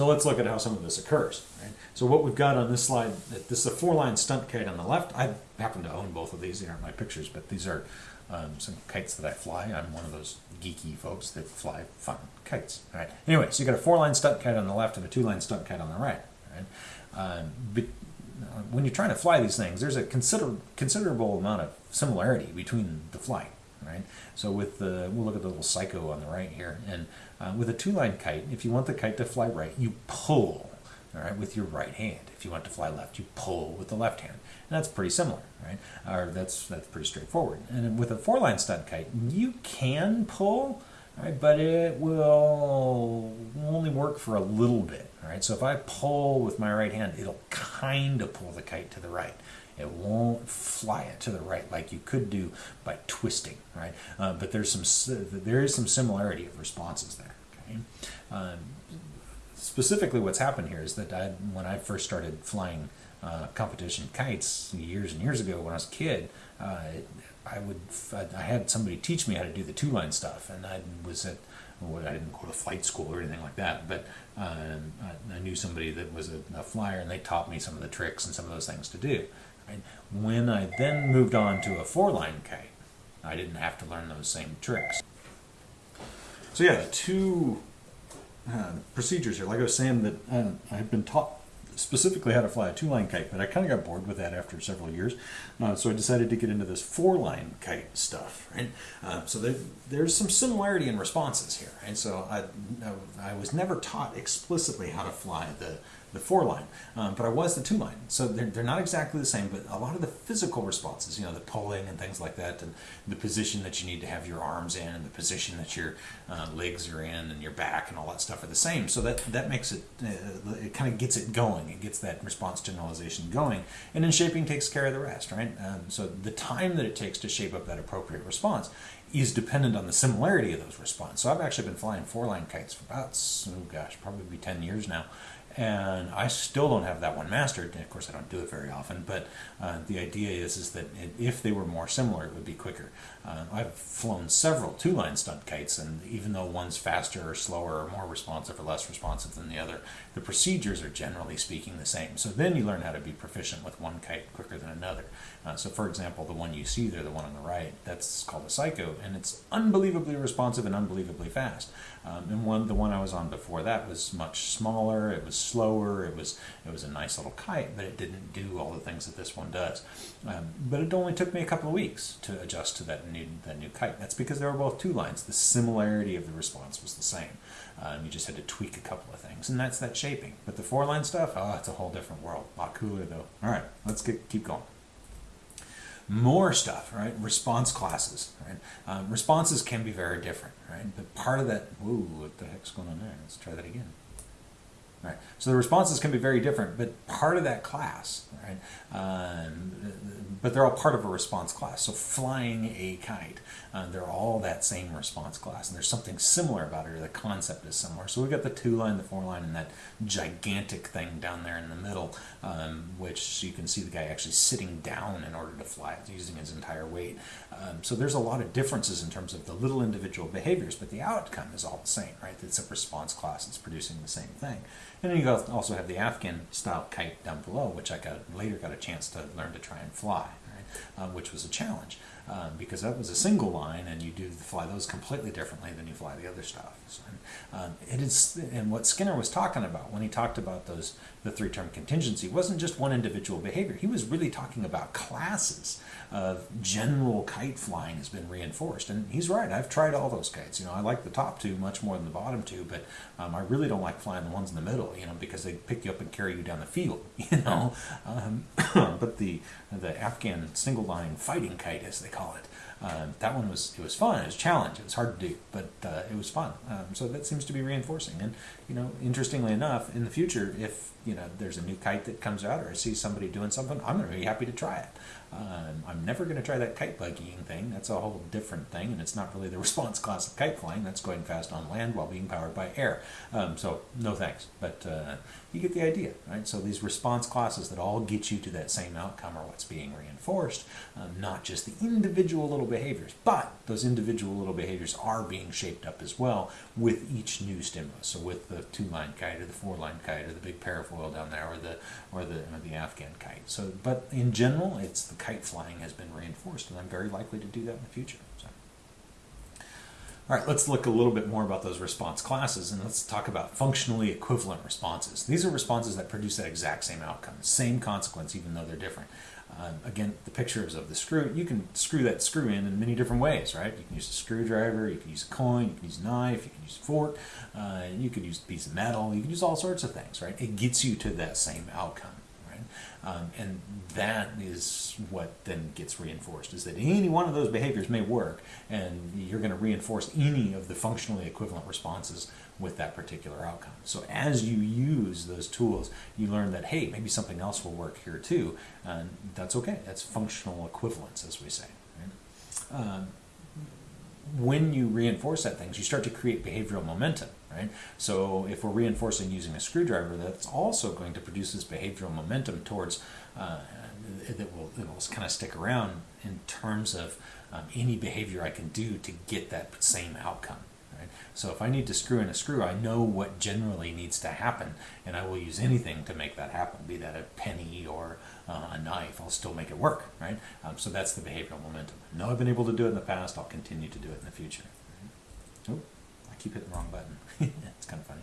So let's look at how some of this occurs. Right? So what we've got on this slide, this is a four-line stunt kite on the left. I happen to own both of these. They aren't my pictures, but these are um, some kites that I fly. I'm one of those geeky folks that fly fun kites. Right. Anyway, so you got a four-line stunt kite on the left and a two-line stunt kite on the right. Right. Um, but uh, when you're trying to fly these things, there's a consider considerable amount of similarity between the flight. Right. So with the we'll look at the little psycho on the right here, and uh, with a two-line kite, if you want the kite to fly right, you pull. All right, with your right hand. If you want to fly left, you pull with the left hand. And that's pretty similar, right? Or that's that's pretty straightforward. And with a four-line stunt kite, you can pull, right? But it will only work for a little bit, right? So if I pull with my right hand, it'll kind of pull the kite to the right. It won't fly it to the right like you could do by twisting, right? Uh, but there's some there is some similarity of responses there. Okay. Um, specifically, what's happened here is that I, when I first started flying uh, competition kites years and years ago when I was a kid, uh, I would I had somebody teach me how to do the two line stuff, and I was at well, I didn't go to flight school or anything like that, but um, I, I, knew somebody that was a, a, flyer, and they taught me some of the tricks and some of those things to do. Right? When I then moved on to a four line kite, I didn't have to learn those same tricks. So yeah, two uh, procedures here, like I was saying, that uh, I've been taught specifically how to fly a two-line kite, but I kind of got bored with that after several years. Uh, so I decided to get into this four-line kite stuff, right? Uh, so there, there's some similarity in responses here, and so I, I was never taught explicitly how to fly the the four line, um, but I was the two line. So they're, they're not exactly the same, but a lot of the physical responses, you know, the pulling and things like that, and the position that you need to have your arms in, and the position that your uh, legs are in, and your back, and all that stuff are the same. So that that makes it, uh, it kind of gets it going. It gets that response generalization going, and then shaping takes care of the rest, right? Um, so the time that it takes to shape up that appropriate response is dependent on the similarity of those responses. So I've actually been flying four line kites for about, oh gosh, probably 10 years now and I still don't have that one mastered. And of course, I don't do it very often, but uh, the idea is is that if they were more similar, it would be quicker. Uh, I've flown several two-line stunt kites, and even though one's faster or slower or more responsive or less responsive than the other, the procedures are generally speaking the same. So then you learn how to be proficient with one kite quicker than another. Uh, so, for example, the one you see there, the one on the right, that's called a Psycho, and it's unbelievably responsive and unbelievably fast. Um, and one, the one I was on before that was much smaller. It was slower. It was it was a nice little kite, but it didn't do all the things that this one does. Um, but it only took me a couple of weeks to adjust to that new that new kite. That's because they were both two lines. The similarity of the response was the same. Um, you just had to tweak a couple of things, and that's that shaping. But the four line stuff, oh, it's a whole different world. A lot cooler though. All right, let's get keep going more stuff, right? Response classes, right? Um, responses can be very different, right? But part of that, ooh, what the heck's going on there? Let's try that again. Right. So the responses can be very different, but part of that class, right? Um, but they're all part of a response class. So flying a kite, uh, they're all that same response class, and there's something similar about it, or the concept is similar. So we've got the two line, the four line, and that gigantic thing down there in the middle, um, which you can see the guy actually sitting down in order to fly using his entire weight. Um, so there's a lot of differences in terms of the little individual behaviors, but the outcome is all the same, right? It's a response class, it's producing the same thing. And then you also have the Afghan style kite down below, which I got later got a chance to learn to try and fly, right? uh, which was a challenge um, because that was a single line, and you do fly those completely differently than you fly the other stuff. So, um, it is, and what Skinner was talking about when he talked about those the three term contingency wasn't just one individual behavior. He was really talking about classes of general kite flying has been reinforced. And he's right. I've tried all those kites. You know, I like the top two much more than the bottom two, but um, I really don't like flying the ones in the middle, you know, because they pick you up and carry you down the field, you know. Um, but the, the Afghan single line fighting kite, as they call it, um, that one was it was fun. It was a challenge. It was hard to do, but uh, it was fun. Um, so that seems to be reinforcing. And you know, interestingly enough, in the future, if you know there's a new kite that comes out, or I see somebody doing something, I'm going to be happy to try it. Um, I'm never going to try that kite buggying thing. That's a whole different thing, and it's not really the response class of kite flying. That's going fast on land while being powered by air. Um, so no thanks. But uh, you get the idea, right? So these response classes that all get you to that same outcome are what's being reinforced, um, not just the individual little behaviors, but those individual little behaviors are being shaped up as well with each new stimulus. So with the two-line kite or the four-line kite or the big parafoil down there or the or the or the Afghan kite. So, but in general, it's the kite flying has been reinforced, and I'm very likely to do that in the future. So. All right, let's look a little bit more about those response classes and let's talk about functionally equivalent responses. These are responses that produce that exact same outcome, same consequence, even though they're different. Um, again, the pictures of the screw, you can screw that screw in in many different ways, right? You can use a screwdriver, you can use a coin, you can use a knife, you can use a fork, uh, you could use a piece of metal, you can use all sorts of things, right? It gets you to that same outcome. Um, and that is what then gets reinforced is that any one of those behaviors may work and you're going to reinforce any of the functionally equivalent responses with that particular outcome. So as you use those tools, you learn that, hey, maybe something else will work here too. And that's okay. That's functional equivalence, as we say. Right? Um, when you reinforce that things, you start to create behavioral momentum, right? So if we're reinforcing using a screwdriver, that's also going to produce this behavioral momentum towards uh, that will, that will kind of stick around in terms of um, any behavior I can do to get that same outcome. Right? So if I need to screw in a screw, I know what generally needs to happen, and I will use anything to make that happen, be that a penny or uh, a knife, I'll still make it work, right? Um, so that's the behavioral momentum. I know I've been able to do it in the past, I'll continue to do it in the future. Keep hitting the wrong button. it's kind of funny.